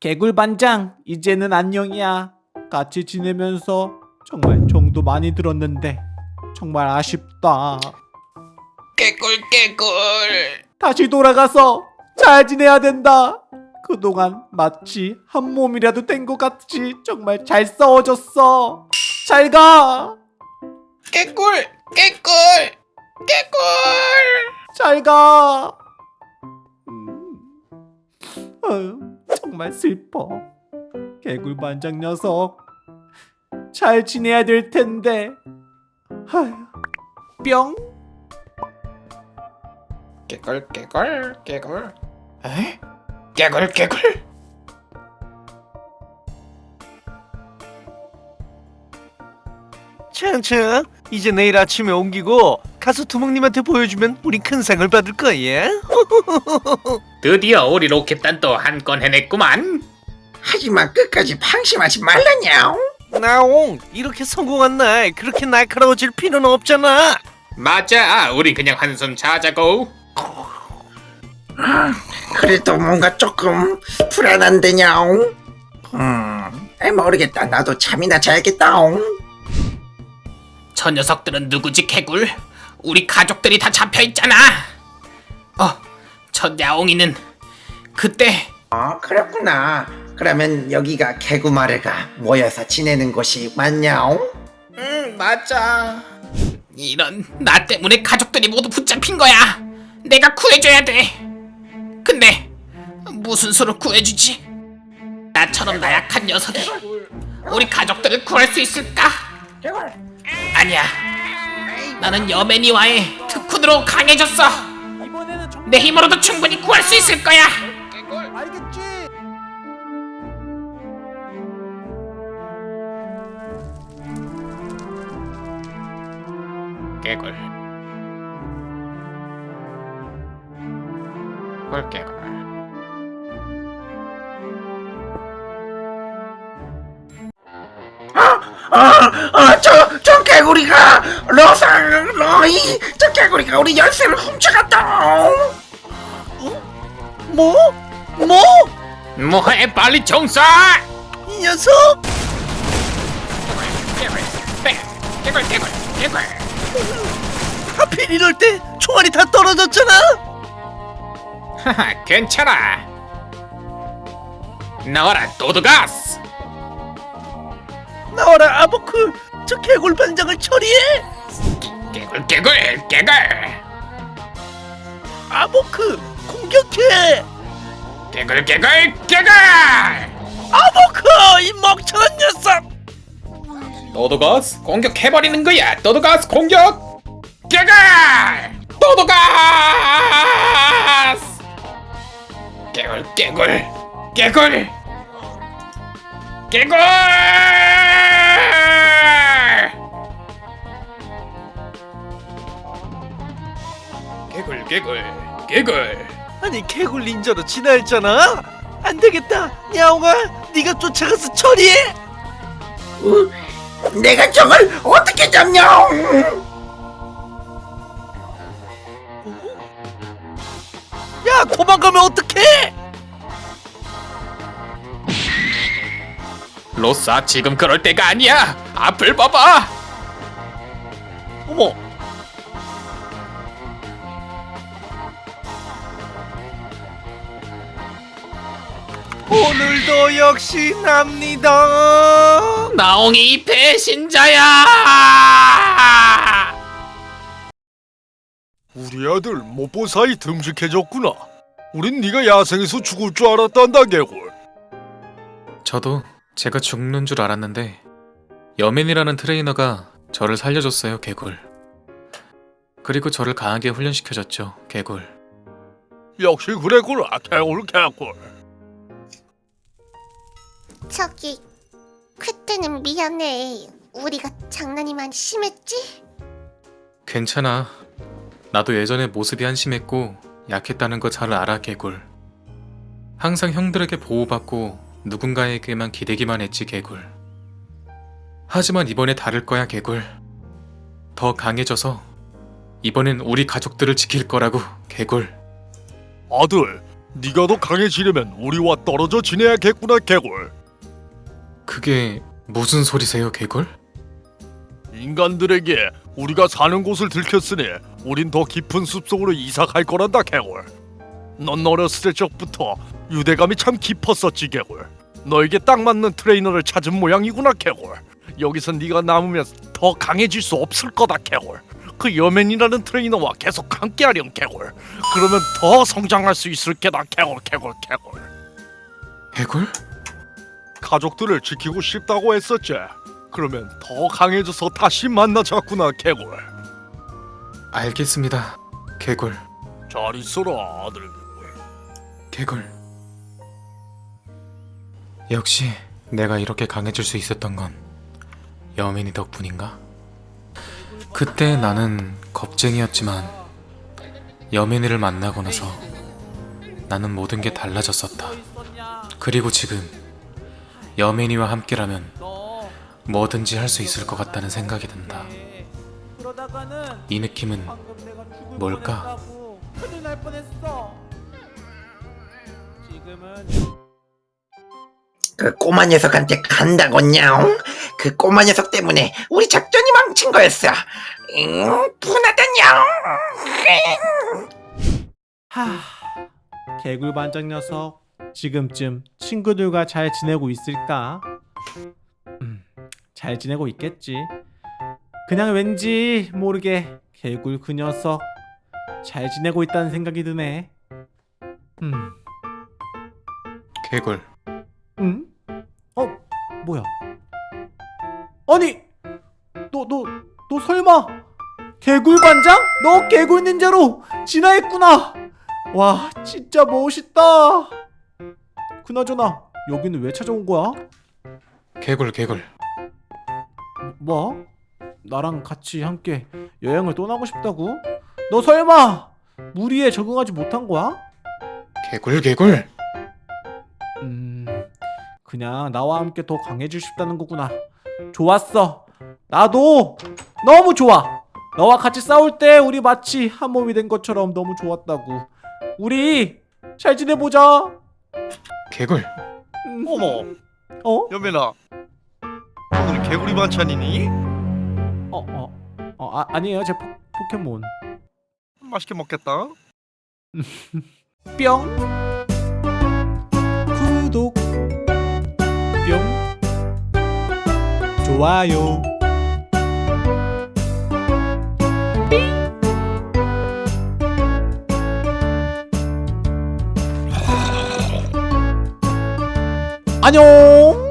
개굴 반장 이제는 안녕이야. 같이 지내면서 정말 정도 많이 들었는데 정말 아쉽다. 깨꿀 깨꿀 다시 돌아가서 잘 지내야 된다. 그동안 마치 한 몸이라도 된 것 같이 정말 잘 싸워줬어. 잘 가. 깨꿀 깨꿀 깨꿀 잘 가. 음. 정말 슬퍼. 개굴 반장 녀석. 잘 지내야 될 텐데. 뿅. 깨꿀 깨꿀 깨꿀 에? 깨꿀 깨꿀 차차 이제 내일 아침에 옮기고 가서 두목님한테 보여주면 우린 큰 상을 받을 거야 드디어 우리 로켓단 또한건 해냈구만. 하지만 끝까지 방심하지 말라냥 나옹 이렇게 성공한 날 그렇게 날카로워질 필요는 없잖아 맞아, 우린 그냥 한숨 자자고. 그래도 뭔가 조금 불안한데냥 음 에이, 모르겠다 나도 잠이나 자야겠다옹 저 녀석들은 누구지, 개굴? 우리 가족들이 다 잡혀 있잖아. 어, 저 야옹이는 그때 어 그렇구나 그러면 여기가 개구마르가 모여서 지내는 곳이 맞냐옹? 응, 맞아. 이런 나 때문에 가족들이 모두 붙잡힌 거야. 내가 구해줘야 돼. 근데 무슨 수로 구해주지? 나처럼 나약한 녀석이 우리 가족들을 구할 수 있을까? 아니야. 나는 여맨이와의 특훈으로 강해졌어. 내 힘으로도 충분히 구할 수 있을 거야. 알겠지? 개굴. 꿀개굴. 아저 저 개구리가 러상 러이 저 개구리가 우리 열쇠를 훔쳐갔다 뭐? 뭐? 뭐해 빨리 청소! 이 녀석? 개굴. 개굴 개굴 개굴. 하필 이럴 때 총알이 다 떨어졌잖아 하하 괜찮아. 나와라 도드가스. 나와라 아보크 저 개골 반장을 처리해 개굴 개굴 개굴. 아보크 공격해 개굴 개굴 개굴. 아보크 이 멍청한 녀석 도드가스 공격해버리는 거야. 도드가스 공격. 개굴. 도드가스. 개굴 개굴 개굴 개굴. 개굴 개굴. 아니 개굴 닌자로 진화했잖아 안 되겠다 야옹아 네가 쫓아가서 처리해 어? 내가 저걸 어떻게 잡냐옹 야 도망가면 어떡해 로사 지금 그럴 때가 아니야. 앞을 봐봐. 오늘도 역시 납니다 나옹이 배신자야. 우리 아들 못본 사이 듬직해졌구나. 우린 네가 야생에서 죽을 줄 알았단다 개골. 저도 제가 죽는 줄 알았는데 여맨이라는 트레이너가 저를 살려줬어요, 개굴. 그리고 저를 강하게 훈련시켜줬죠, 개굴. 역시 그랬구나 개골 개골. 저기 그때는 미안해. 우리가 장난이 많이 심했지? 괜찮아. 나도 예전에 모습이 한심했고 약했다는 거 잘 알아, 개굴. 항상 형들에게 보호받고 누군가에게만 기대기만 했지, 개굴. 하지만 이번에 다를 거야, 개굴. 더 강해져서 이번엔 우리 가족들을 지킬 거라고, 개굴. 아들, 네가 더 강해지려면 우리와 떨어져 지내야겠구나 개굴. 그게 무슨 소리세요, 개굴? 인간들에게 우리가 사는 곳을 들켰으니 우린 더 깊은 숲속으로 이사 갈 거란다 개굴. 넌 어렸을 적부터 유대감이 참 깊었었지 개굴. 너에게 딱 맞는 트레이너를 찾은 모양이구나 개굴. 여기서 네가 남으면 더 강해질 수 없을 거다 개굴. 그 여맨이라는 트레이너와 계속 함께하렴 개굴. 그러면 더 성장할 수 있을 게다 개굴 개굴 개굴. 개굴? 가족들을 지키고 싶다고 했었지. 그러면 더 강해져서 다시 만나자꾸나 개굴. 알겠습니다. 개굴. 잘 있어라 아들. 개굴. 역시 내가 이렇게 강해질 수 있었던 건 여민이 덕분인가? 그때 나는 겁쟁이였지만 여민이를 만나고 나서 나는 모든 게 달라졌었다. 그리고 지금 여민이와 함께라면 뭐든지 할 수 있을 것 같다는 생각이 든다. 이 느낌은 뭘까? 그 꼬마 녀석한테 간다고 냐옹? 그 꼬마 녀석 때문에 우리 작전이 망친 거였어. 응? 분하다 냐옹? 하 개굴 반장 녀석 지금쯤 친구들과 잘 지내고 있을까? 음, 잘 지내고 있겠지. 그냥 왠지 모르게 개굴 그 녀석 잘 지내고 있다는 생각이 드네. 음, 개굴. 음? 어, 뭐야? 아니, 너, 너, 너 설마 개굴 반장? 너 개굴 닌자로 진화했구나. 와, 진짜 멋있다. 그나저나 여기는 왜 찾아온 거야? 개굴 개굴. 뭐? 나랑 같이 함께 여행을 떠나고 싶다고? 너 설마 무리에 적응하지 못한 거야? 개굴 개굴. 음, 그냥 나와 함께 더 강해지고 싶다는 거구나. 좋았어. 나도 너무 좋아. 너와 같이 싸울 때 우리 마치 한 몸이 된 것처럼 너무 좋았다고. 우리 잘 지내보자. 개굴. 음, 어머, 어? 여매나. 오늘 개구리 반찬이니? 어, 어, 어, 아, 아니에요. 제 포, 포켓몬. 맛있게 먹겠다. 뿅. 구독. 뿅. 좋아요. 안녕.